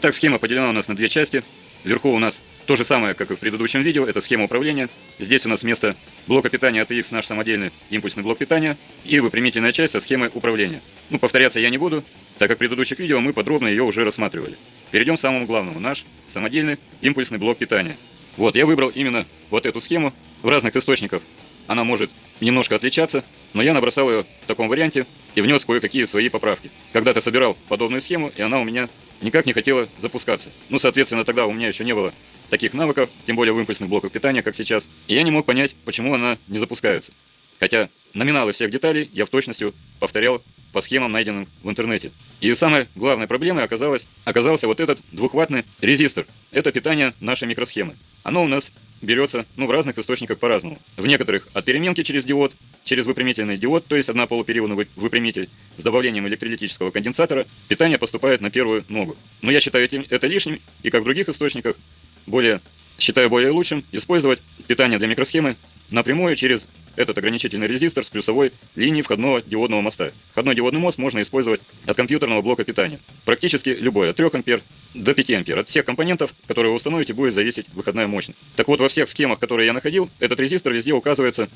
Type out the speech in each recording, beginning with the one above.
Итак, схема поделена у нас на две части. Вверху у нас то же самое, как и в предыдущем видео, это схема управления. Здесь у нас вместо блока питания ATX наш самодельный импульсный блок питания и выпрямительная часть со схемой управления. Ну, повторяться я не буду, так как в предыдущих видео мы подробно ее уже рассматривали. Перейдем к самому главному, наш самодельный импульсный блок питания. Вот, я выбрал именно вот эту схему. В разных источниках она может немножко отличаться, но я набросал ее в таком варианте и внес кое-какие свои поправки. Когда-то собирал подобную схему, и она у меня никак не хотела запускаться. Ну, соответственно, тогда у меня еще не было таких навыков, тем более в импульсных блоках питания, как сейчас. И я не мог понять, почему она не запускается. Хотя номиналы всех деталей я в точности повторял по схемам, найденным в интернете. И самой главной проблемой оказалось, оказался вот этот двухваттный резистор. Это питание нашей микросхемы. Оно у нас берется ну, в разных источниках по-разному. В некоторых от переменки через диод, через выпрямительный диод, то есть одна полупериодный выпрямитель с добавлением электролитического конденсатора, питание поступает на первую ногу. Но я считаю это лишним, и как в других источниках, более, считаю более лучшим использовать питание для микросхемы напрямую через этот ограничительный резистор с плюсовой линией входного диодного моста. Входной диодный мост можно использовать от компьютерного блока питания. Практически любой, от 3 ампер до 5 ампер. От всех компонентов, которые вы установите, будет зависеть выходная мощность. Так вот, во всех схемах, которые я находил, этот резистор везде указывается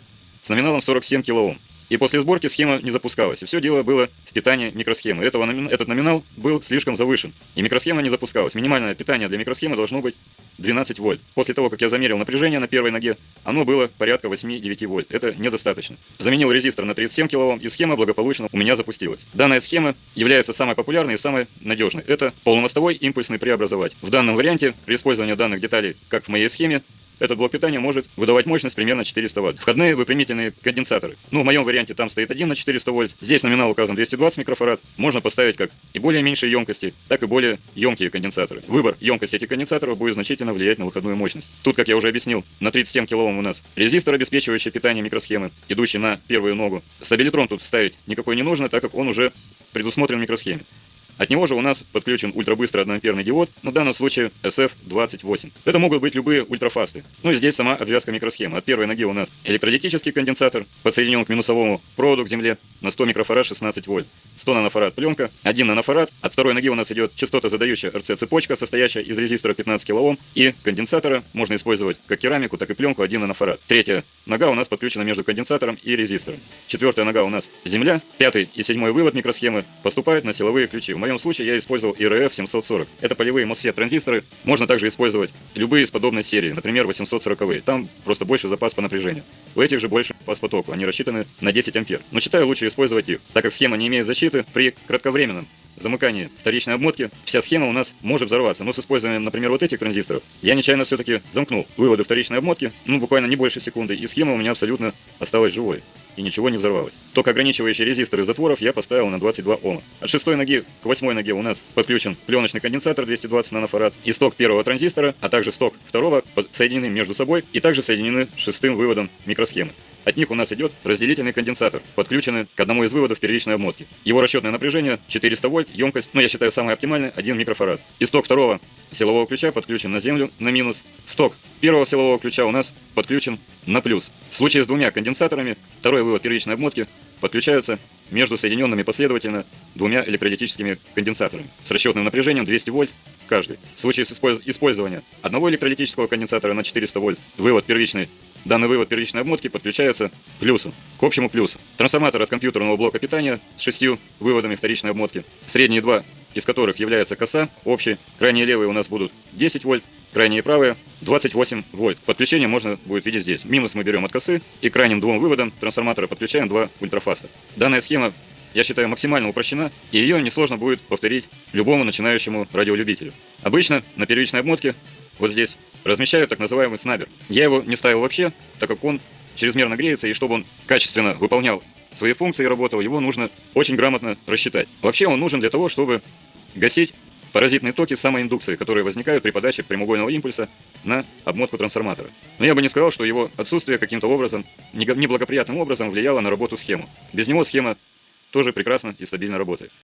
с номиналом 47 кОм. И после сборки схема не запускалась. И все дело было в питании микросхемы. Этого, этот номинал был слишком завышен. И микросхема не запускалась. Минимальное питание для микросхемы должно быть 12 вольт. После того, как я замерил напряжение на первой ноге, оно было порядка 8-9 вольт. Это недостаточно. Заменил резистор на 37 кОм, и схема благополучно у меня запустилась. Данная схема является самой популярной и самой надежной. Это полумостовой импульсный преобразователь. В данном варианте, при использовании данных деталей, как в моей схеме, этот блок питания может выдавать мощность примерно 400 Вт. Входные выпрямительные конденсаторы. Ну, в моем варианте там стоит один на 400 вольт. Здесь номинал указан 220 микрофарад. Можно поставить как и более меньшие емкости, так и более емкие конденсаторы. Выбор емкости этих конденсаторов будет значительно влиять на выходную мощность. Тут, как я уже объяснил, на 37 кОм у нас резистор, обеспечивающий питание микросхемы, идущий на первую ногу. Стабилитрон тут ставить никакой не нужно, так как он уже предусмотрен микросхеме. От него же у нас подключен ультрабыстрый одноамперный диод, на данном случае SF28. Это могут быть любые ультрафасты. Ну и здесь сама обвязка микросхемы. От первой ноги у нас электролитический конденсатор, подсоединен к минусовому проводу к земле на 100 микрофарад 16 вольт. 100 нанофарад пленка, 1 нанофарад. От второй ноги у нас идет частота задающая РЦ-цепочка, состоящая из резистора 15 кОм и конденсатора. Можно использовать как керамику, так и пленку 1 нанофарад. Третья нога у нас подключена между конденсатором и резистором. Четвертая нога у нас земля. Пятый и седьмой вывод микросхемы поступают на силовые ключи. В моем случае я использовал IRF 740. Это полевые MOSFET транзисторы. Можно также использовать любые из подобной серии, например 840. -е. Там просто больше запас по напряжению. У этих же больше запас потоку. Они рассчитаны на 10 ампер. Но считаю лучше использовать их, так как схема не имеет защиты при кратковременном замыкании вторичной обмотки вся схема у нас может взорваться. Но с использованием, например, вот этих транзисторов, я нечаянно все-таки замкнул выводы вторичной обмотки, ну, буквально не больше секунды, и схема у меня абсолютно осталась живой. И ничего не взорвалось. Ток ограничивающий резистор из затворов я поставил на 22 Ома. От шестой ноги к восьмой ноге у нас подключен пленочный конденсатор 220 нанофарад и сток первого транзистора, а также сток второго соединены между собой и также соединены шестым выводом микросхемы. От них у нас идет разделительный конденсатор, подключенный к одному из выводов первичной обмотки. Его расчетное напряжение 400 вольт, емкость, ну я считаю самая оптимальная, 1 микрофарад. Исток второго силового ключа подключен на землю на минус. Сток первого силового ключа у нас подключен на плюс. В случае с двумя конденсаторами, второй вывод первичной обмотки подключаются между соединенными последовательно двумя электролитическими конденсаторами с расчетным напряжением 200 вольт каждый. В случае с использования одного электролитического конденсатора на 400 вольт, вывод первичной Данный вывод первичной обмотки подключается плюсом, к общему плюсу. Трансформатор от компьютерного блока питания с шестью выводами вторичной обмотки. Средние два из которых является коса, общий. Крайние левые у нас будут 10 вольт, крайние правые 28 вольт. Подключение можно будет видеть здесь. Минус мы берем от косы и крайним двум выводам трансформатора подключаем два ультрафаста. Данная схема я считаю, максимально упрощена, и ее несложно будет повторить любому начинающему радиолюбителю. Обычно на первичной обмотке вот здесь размещаю так называемый снабер. Я его не ставил вообще, так как он чрезмерно греется, и чтобы он качественно выполнял свои функции и работал, его нужно очень грамотно рассчитать. Вообще он нужен для того, чтобы гасить паразитные токи самоиндукции, которые возникают при подаче прямоугольного импульса на обмотку трансформатора. Но я бы не сказал, что его отсутствие каким-то образом, неблагоприятным образом влияло на работу схемы. Без него схема тоже прекрасно и стабильно работает.